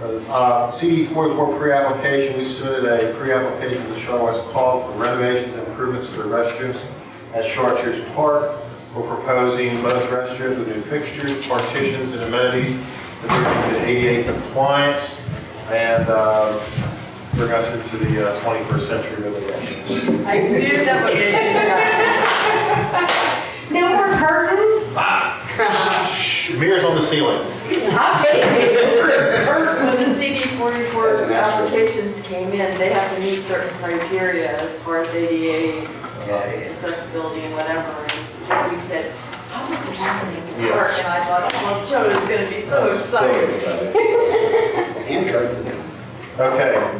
Uh, CD 44 pre-application, we submitted a pre-application to West Call for renovations and improvements to the restrooms at Chartiers Park. We're proposing both restrooms with new fixtures, partitions, and amenities that bring to ADA compliance and uh, bring us into the uh, 21st century really. I knew that would be. No more curtain? Mirrors on the ceiling. 44 applications came in, they have to meet certain criteria as far as ADA uh, accessibility and whatever. And we said, how about we're not going work. And I thought, oh, Joe is going to be so excited. So excited. Okay.